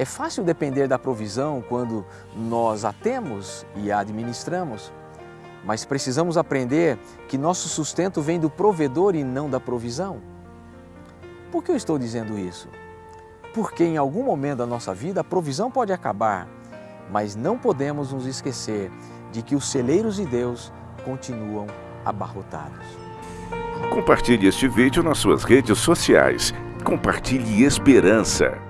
É fácil depender da provisão quando nós a temos e a administramos, mas precisamos aprender que nosso sustento vem do provedor e não da provisão. Por que eu estou dizendo isso? Porque em algum momento da nossa vida a provisão pode acabar, mas não podemos nos esquecer de que os celeiros de Deus continuam abarrotados. Compartilhe este vídeo nas suas redes sociais. Compartilhe esperança.